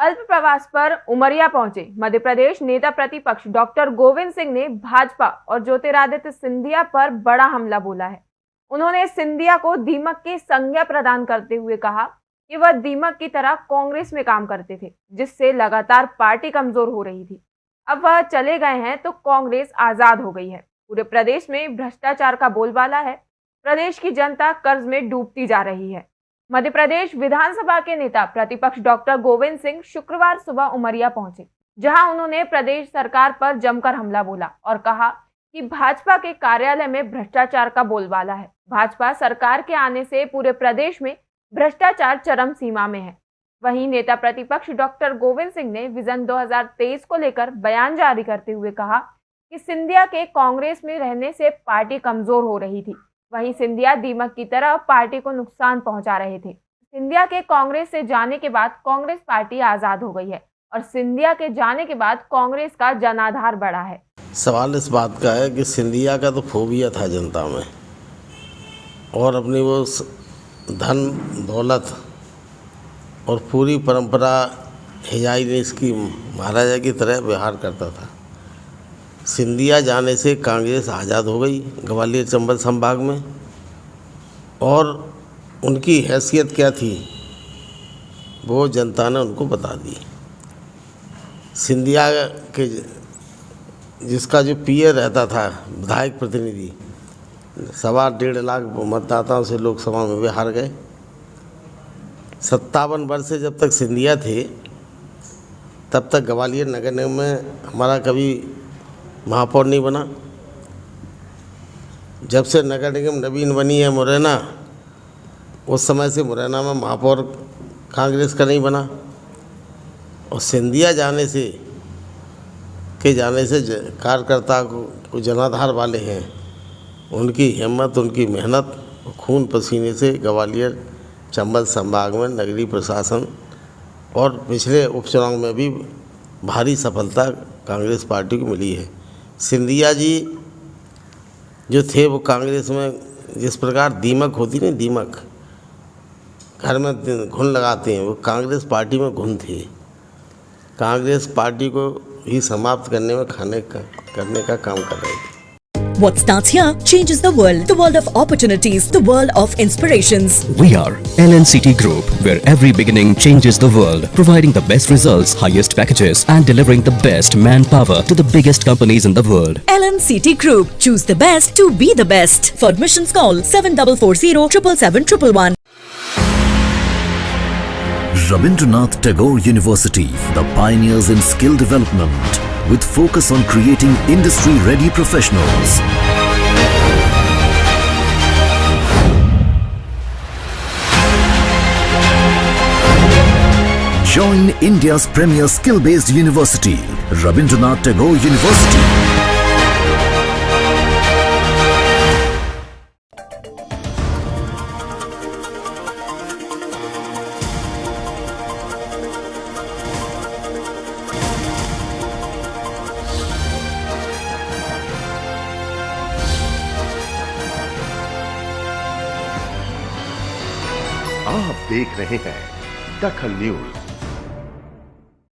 अल्प प्रवास पर उमरिया पहुँचे। मध्य प्रदेश नेता प्रतिपक्ष डॉक्टर गोविंद सिंह ने भाजपा और ज्योतिरादित्य सिंधिया पर बड़ा हमला बोला है। उन्होंने सिंधिया को दीमक की संज्ञा प्रदान करते हुए कहा कि वह दीमक की तरह कांग्रेस में काम करते थे, जिससे लगातार पार्टी कमज़ोर हो रही थी। अब वह चले गए हैं तो कांग्रेस आज़ाद हो गई है। पूरे प्रदेश में भ्रष्टाचार का बोलबाला है। प्रदेश की जनता कर्ज में डूबती जा रही है। मध्य प्रदेश विधानसभा के नेता प्रतिपक्ष डॉक्टर गोविंद सिंह शुक्रवार सुबह उमरिया पहुँचे, जहाँ उन्होंने प्रदेश सरकार पर जमकर हमला बोला और कहा कि भाजपा के कार्यालय में भ्रष्टाचार का बोलबाला है। भाजपा सरकार के आने से पूरे प्रदेश में भ्रष्टाचार चरम सीमा में है। वहीं नेता प्रतिपक्ष डॉक्टर गोविंद सिंह ने विजन 2023 को लेकर बयान जारी करते हुए कहा कि सिंधिया के कांग्रेस में रहने से पार्टी कमज़ोर हो रही थी। वहीं सिंधिया दीमक की तरह पार्टी को नुकसान पहुँचा रहे थे। सिंधिया के कांग्रेस से जाने के बाद कांग्रेस पार्टी आज़ाद हो गई है और सिंधिया के जाने के बाद कांग्रेस का जनाधार बढ़ा है। सवाल इस बात का है कि सिंधिया का तो फोबिया था जनता में और अपनी वो धन, दौलत और पूरी परंपरा हिजाई ने इसकी महाराजा की तरह व्यवहार करता था। सिंधिया जाने से कांग्रेस आज़ाद हो गई ग्वालियर चंबल संभाग में। और उनकी हैसियत क्या थी? वो जनता ने उनको बता दी। सिंधिया के जिसका जो पीए रहता था, विधायक प्रतिनिधि, सवा डेढ़ लाख मतदाताओं से लोकसभा में वे हार गए। सत्तावन वर्ष से जब तक सिंधिया थे, तब तक ग्वालियर नगर निगम में हमारा कभी महापौर नहीं बना। जब से नगर निगम नवीन बनी है मुरैना, उस समय से मुरैना में महापौर कांग्रेस का नहीं बना। और सिंधिया जाने से, के जाने से कार्यकर्ता को जनाधार वाले हैं, उनकी हिम्मत, उनकी मेहनत खून पसीने से ग्वालियर, चंबल संभाग में नगरीय प्रशासन और पिछले उपचुनाव में भी भारी सफलता कांग्रेस पार्टी को मिली है। सिंधिया जी जो थे वो कांग्रेस में जिस प्रकार दीमक होती नहीं, दीमक। घर में घुन लगाते हैं, वो कांग्रेस पार्टी में घुन थे। कांग्रेस पार्टी को ही समाप्त करने में खाने का, करने का काम कर रहे थे। What starts here changes the world. The world of opportunities. The world of inspirations. We are LNCT Group, where every beginning changes the world, providing the best results, highest packages, and delivering the best manpower to the biggest companies in the world. LNCT Group. Choose the best to be the best. For admissions call 7440 777 Rabindranath Tagore University, the pioneers in skill development, with focus on creating industry-ready professionals. Join India's premier skill-based university, Rabindranath Tagore University. आप देख रहे हैं दखल news.